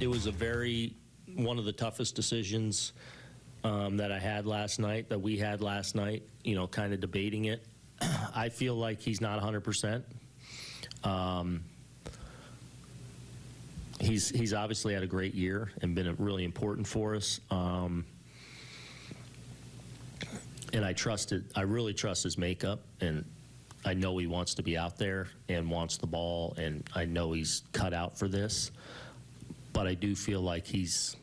it was a very, one of the toughest decisions um, that I had last night, that we had last night, you know, kind of debating it. I feel like he's not 100%. Um, he's, he's obviously had a great year and been really important for us. Um, and I trusted, I really trust his makeup, and I know he wants to be out there and wants the ball, and I know he's cut out for this. But I do feel like he's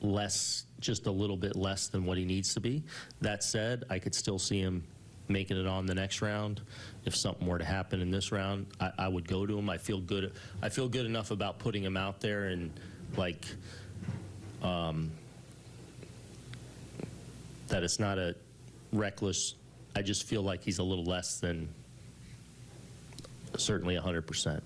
less, just a little bit less than what he needs to be. That said, I could still see him making it on the next round. If something were to happen in this round, I, I would go to him. I feel good. I feel good enough about putting him out there and like um, that it's not a reckless. I just feel like he's a little less than certainly 100%.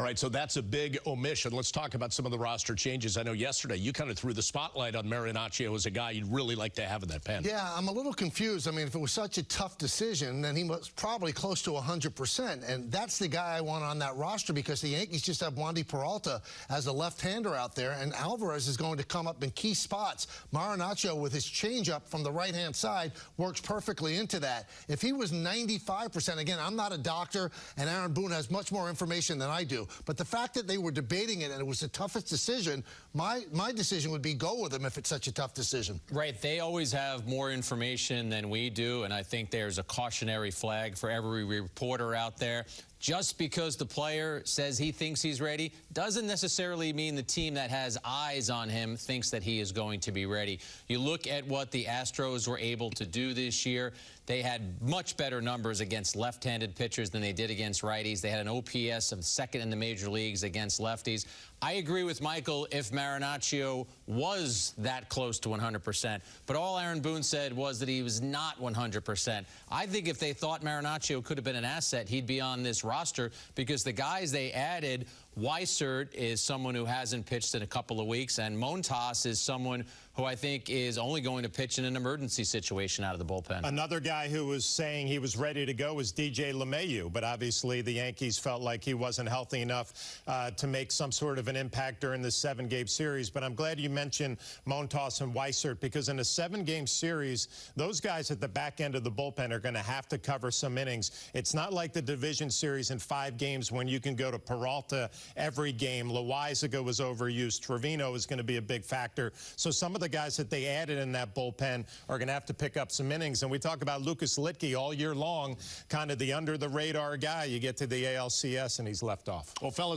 All right, so that's a big omission. Let's talk about some of the roster changes. I know yesterday you kind of threw the spotlight on Marinaccio as a guy you'd really like to have in that pen. Yeah, I'm a little confused. I mean, if it was such a tough decision, then he was probably close to 100%. And that's the guy I want on that roster because the Yankees just have Wandy Peralta as a left-hander out there, and Alvarez is going to come up in key spots. Marinaccio, with his changeup from the right-hand side, works perfectly into that. If he was 95%, again, I'm not a doctor, and Aaron Boone has much more information than I do, but the fact that they were debating it and it was the toughest decision, my, my decision would be go with them if it's such a tough decision. Right. They always have more information than we do, and I think there's a cautionary flag for every reporter out there. Just because the player says he thinks he's ready doesn't necessarily mean the team that has eyes on him thinks that he is going to be ready. You look at what the Astros were able to do this year. They had much better numbers against left-handed pitchers than they did against righties. They had an OPS of second in the major leagues against lefties. I agree with Michael if Marinaccio was that close to 100%. But all Aaron Boone said was that he was not 100%. I think if they thought Marinaccio could have been an asset, he'd be on this roster because the guys they added, Weissert is someone who hasn't pitched in a couple of weeks, and Montas is someone who I think is only going to pitch in an emergency situation out of the bullpen. Another guy who was saying he was ready to go was DJ LeMahieu, but obviously the Yankees felt like he wasn't healthy enough uh, to make some sort of an impact during the seven-game series. But I'm glad you mentioned Montas and Weissert because in a seven-game series, those guys at the back end of the bullpen are going to have to cover some innings. It's not like the division series in five games when you can go to Peralta every game. Loaisiga was overused. Trevino is going to be a big factor. So some of the guys that they added in that bullpen are going to have to pick up some innings. And we talk about Lucas Luetge all year long, kind of the under-the-radar guy. You get to the ALCS and he's left off. Well, fellas,